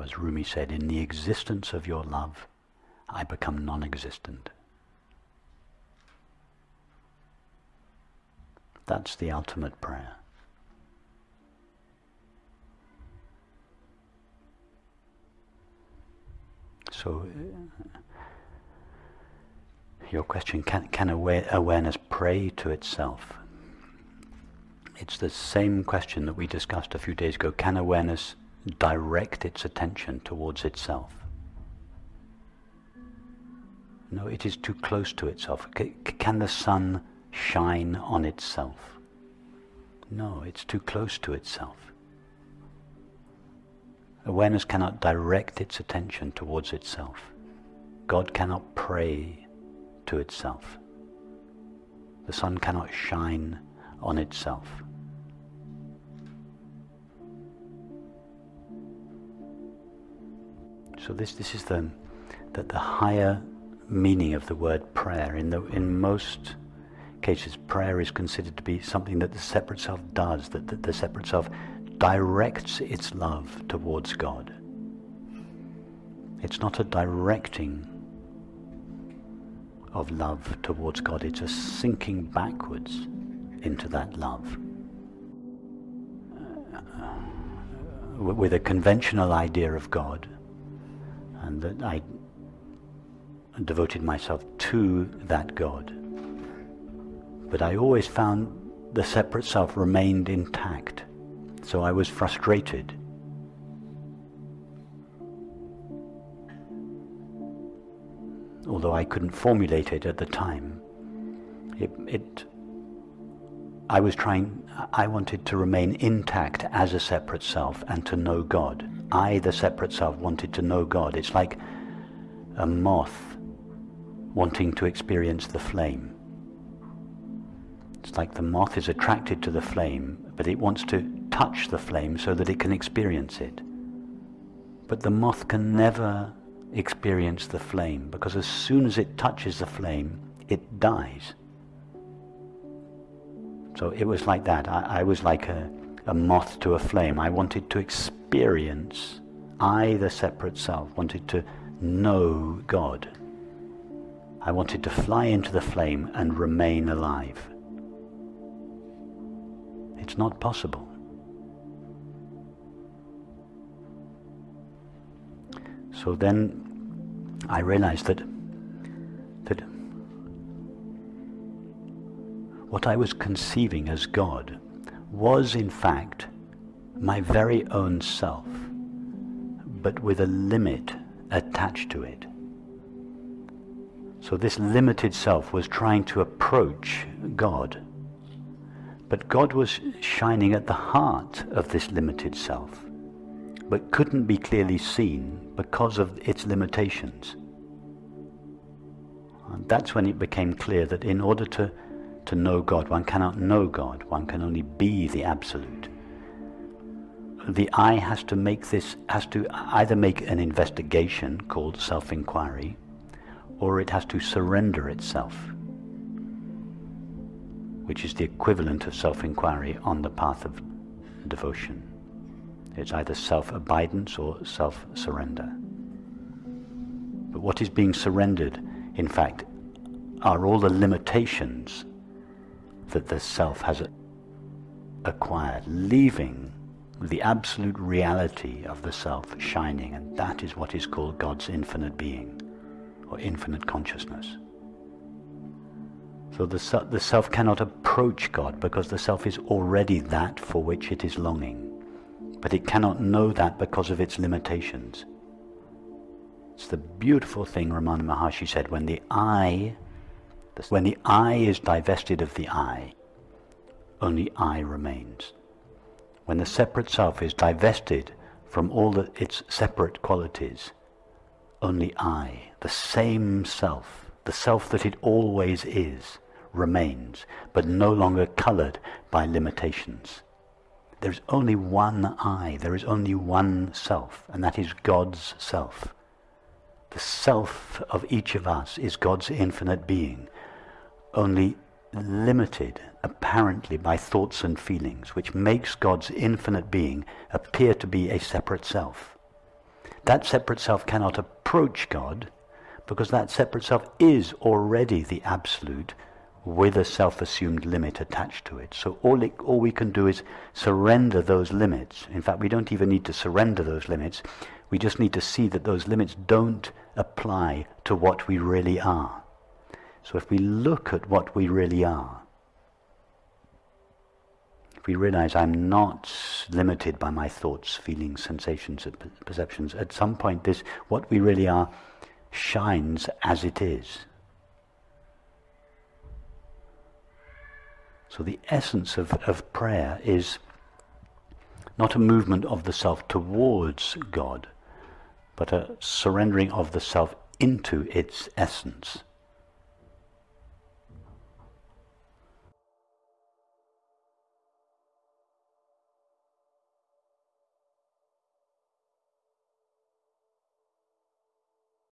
As Rumi said, in the existence of your love, I become non-existent. That's the ultimate prayer. So, uh, your question, can, can aware, awareness pray to itself? It's the same question that we discussed a few days ago. Can awareness direct its attention towards itself? No, it is too close to itself. C can the sun shine on itself? No, it's too close to itself. Awareness cannot direct its attention towards itself. God cannot pray to itself. The sun cannot shine on itself. So this, this is the, the, the higher meaning of the word prayer. In, the, in most cases, prayer is considered to be something that the separate self does, that, that the separate self directs its love towards God. It's not a directing of love towards God, it's a sinking backwards into that love. Uh, with a conventional idea of God, and that I devoted myself to that God. But I always found the separate self remained intact, so I was frustrated. Although I couldn't formulate it at the time, it, it I was trying, I wanted to remain intact as a separate self and to know God. I, the separate self, wanted to know God. It's like a moth wanting to experience the flame. It's like the moth is attracted to the flame, but it wants to touch the flame so that it can experience it. But the moth can never experience the flame because as soon as it touches the flame, it dies. So it was like that. I, I was like a, a moth to a flame. I wanted to experience, I, the separate self, wanted to know God. I wanted to fly into the flame and remain alive. It's not possible. So then I realized that that what I was conceiving as God was in fact my very own self, but with a limit attached to it. So this limited self was trying to approach God. But God was shining at the heart of this limited self, but couldn't be clearly seen because of its limitations. And that's when it became clear that in order to, to know God, one cannot know God, one can only be the Absolute. The I has to make this, has to either make an investigation called self-inquiry, or it has to surrender itself, which is the equivalent of self-inquiry on the path of devotion. It's either self-abidance or self-surrender. But what is being surrendered, in fact, are all the limitations that the self has acquired, leaving the absolute reality of the self shining, and that is what is called God's infinite being or infinite consciousness. So the, the self cannot approach God because the self is already that for which it is longing. But it cannot know that because of its limitations. It's the beautiful thing Ramana Maharshi said, when the I, when the I is divested of the I, only I remains. When the separate self is divested from all the, its separate qualities, only I, the same self, the self that it always is, remains, but no longer colored by limitations. There's only one I, there is only one self, and that is God's self. The self of each of us is God's infinite being, only limited apparently by thoughts and feelings, which makes God's infinite being appear to be a separate self. that separate self cannot approach God because that separate self is already the absolute with a self-assumed limit attached to it. So all, it, all we can do is surrender those limits. In fact, we don't even need to surrender those limits. We just need to see that those limits don't apply to what we really are. So if we look at what we really are, if we realize I'm not limited by my thoughts, feelings, sensations, and perceptions, at some point this, what we really are, shines as it is. So the essence of, of prayer is not a movement of the self towards God, but a surrendering of the self into its essence.